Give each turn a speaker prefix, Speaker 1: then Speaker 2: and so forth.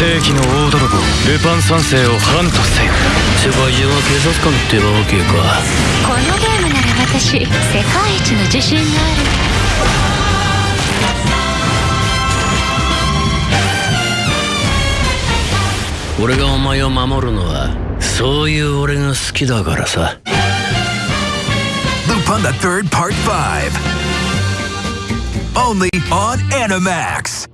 Speaker 1: 世紀の大泥棒ルパン三世をハントせよ。
Speaker 2: 世界中は警察官ってわけか。
Speaker 3: このゲームなら私世界一の自信が
Speaker 2: ある。俺がお前を守るのはそういう俺が好きだからさ。
Speaker 4: ルパン the Third Part 5 Only on Animax.